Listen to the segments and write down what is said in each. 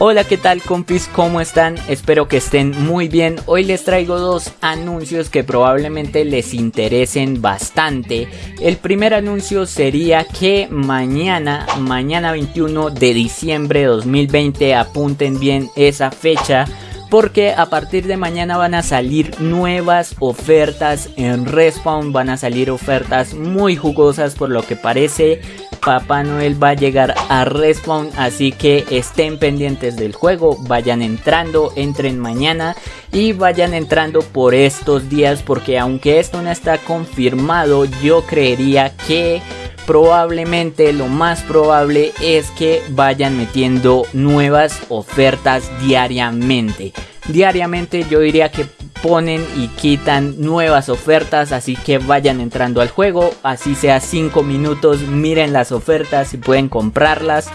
Hola qué tal compis, ¿cómo están? Espero que estén muy bien. Hoy les traigo dos anuncios que probablemente les interesen bastante. El primer anuncio sería que mañana, mañana 21 de diciembre de 2020, apunten bien esa fecha porque a partir de mañana van a salir nuevas ofertas en Respawn, van a salir ofertas muy jugosas por lo que parece Papá Noel va a llegar a Respawn, así que estén pendientes del juego, vayan entrando, entren mañana y vayan entrando por estos días porque aunque esto no está confirmado, yo creería que probablemente lo más probable es que vayan metiendo nuevas ofertas diariamente. Diariamente yo diría que ponen y quitan nuevas ofertas, así que vayan entrando al juego, así sea 5 minutos, miren las ofertas y pueden comprarlas.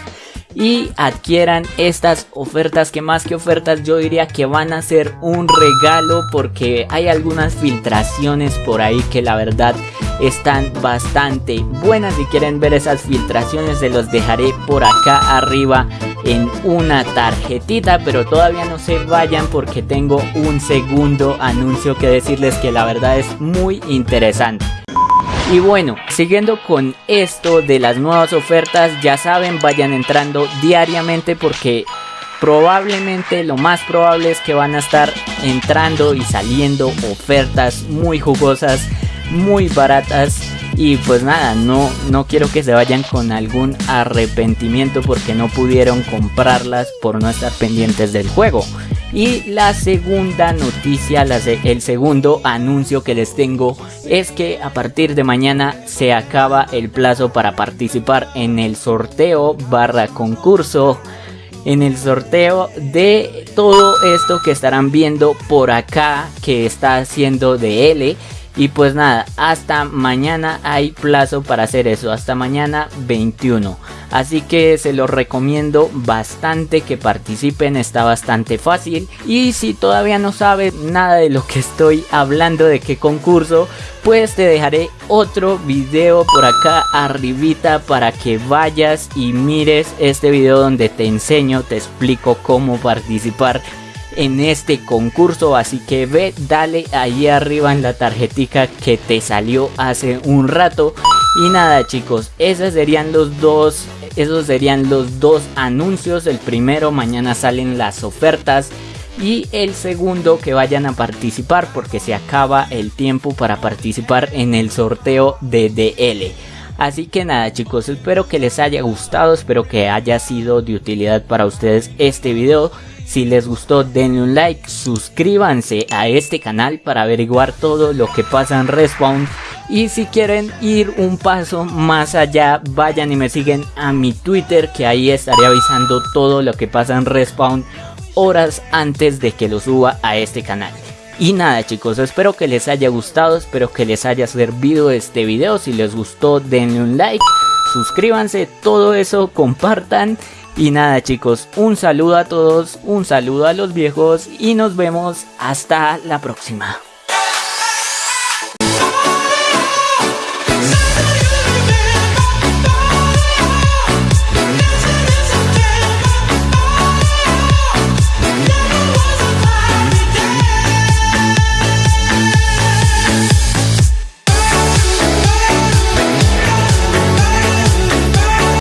Y adquieran estas ofertas que más que ofertas yo diría que van a ser un regalo porque hay algunas filtraciones por ahí que la verdad están bastante buenas. Si quieren ver esas filtraciones se los dejaré por acá arriba en una tarjetita pero todavía no se vayan porque tengo un segundo anuncio que decirles que la verdad es muy interesante. Y bueno, siguiendo con esto de las nuevas ofertas, ya saben, vayan entrando diariamente porque probablemente lo más probable es que van a estar entrando y saliendo ofertas muy jugosas, muy baratas y pues nada, no, no quiero que se vayan con algún arrepentimiento porque no pudieron comprarlas por no estar pendientes del juego. Y la segunda noticia, el segundo anuncio que les tengo es que a partir de mañana se acaba el plazo para participar en el sorteo barra concurso. En el sorteo de todo esto que estarán viendo por acá que está haciendo de L y pues nada, hasta mañana hay plazo para hacer eso, hasta mañana 21. Así que se los recomiendo bastante que participen, está bastante fácil. Y si todavía no sabes nada de lo que estoy hablando, de qué concurso, pues te dejaré otro video por acá arribita para que vayas y mires este video donde te enseño, te explico cómo participar en este concurso así que ve dale ahí arriba en la tarjetica que te salió hace un rato y nada chicos esos serían los dos esos serían los dos anuncios el primero mañana salen las ofertas y el segundo que vayan a participar porque se acaba el tiempo para participar en el sorteo de DL. Así que nada chicos, espero que les haya gustado, espero que haya sido de utilidad para ustedes este video. Si les gustó denle un like, suscríbanse a este canal para averiguar todo lo que pasa en Respawn. Y si quieren ir un paso más allá, vayan y me siguen a mi Twitter que ahí estaré avisando todo lo que pasa en Respawn horas antes de que lo suba a este canal. Y nada chicos, espero que les haya gustado, espero que les haya servido este video. Si les gustó denle un like, suscríbanse, todo eso, compartan. Y nada chicos, un saludo a todos, un saludo a los viejos y nos vemos hasta la próxima.